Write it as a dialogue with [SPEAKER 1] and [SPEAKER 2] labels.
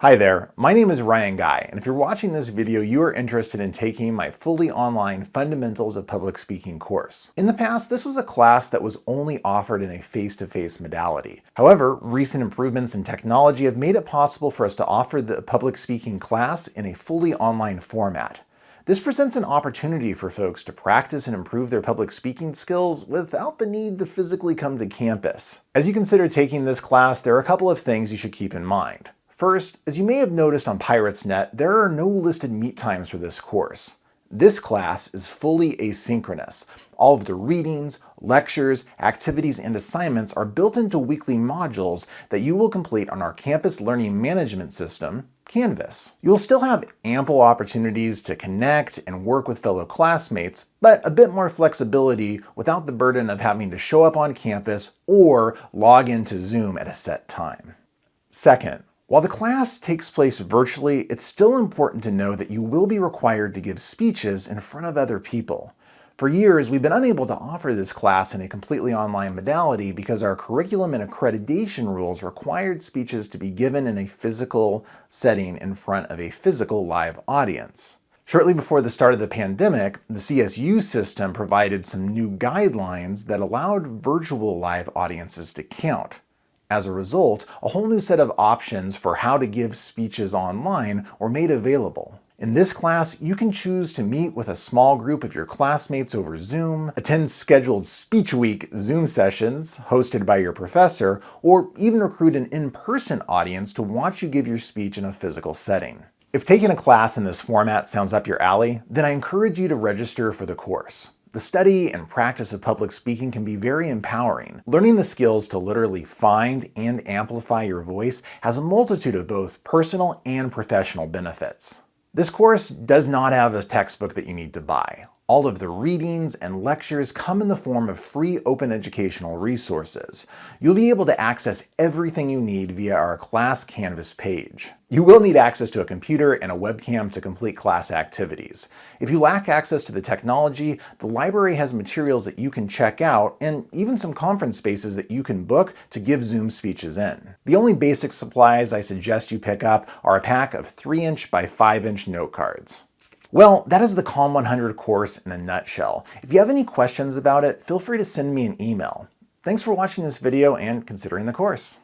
[SPEAKER 1] Hi there, my name is Ryan Guy, and if you're watching this video, you are interested in taking my fully online Fundamentals of Public Speaking course. In the past, this was a class that was only offered in a face-to-face -face modality. However, recent improvements in technology have made it possible for us to offer the public speaking class in a fully online format. This presents an opportunity for folks to practice and improve their public speaking skills without the need to physically come to campus. As you consider taking this class, there are a couple of things you should keep in mind. First, as you may have noticed on PiratesNet, there are no listed meet times for this course. This class is fully asynchronous. All of the readings, lectures, activities, and assignments are built into weekly modules that you will complete on our campus learning management system, Canvas. You'll still have ample opportunities to connect and work with fellow classmates, but a bit more flexibility without the burden of having to show up on campus or log into Zoom at a set time. Second, while the class takes place virtually, it's still important to know that you will be required to give speeches in front of other people. For years, we've been unable to offer this class in a completely online modality because our curriculum and accreditation rules required speeches to be given in a physical setting in front of a physical live audience. Shortly before the start of the pandemic, the CSU system provided some new guidelines that allowed virtual live audiences to count. As a result, a whole new set of options for how to give speeches online were made available. In this class, you can choose to meet with a small group of your classmates over Zoom, attend scheduled Speech Week Zoom sessions hosted by your professor, or even recruit an in-person audience to watch you give your speech in a physical setting. If taking a class in this format sounds up your alley, then I encourage you to register for the course. The study and practice of public speaking can be very empowering. Learning the skills to literally find and amplify your voice has a multitude of both personal and professional benefits. This course does not have a textbook that you need to buy. All of the readings and lectures come in the form of free open educational resources. You'll be able to access everything you need via our class Canvas page. You will need access to a computer and a webcam to complete class activities. If you lack access to the technology, the library has materials that you can check out and even some conference spaces that you can book to give Zoom speeches in. The only basic supplies I suggest you pick up are a pack of 3-inch by 5-inch note cards. Well, that is the Comm 100 course in a nutshell. If you have any questions about it, feel free to send me an email. Thanks for watching this video and considering the course.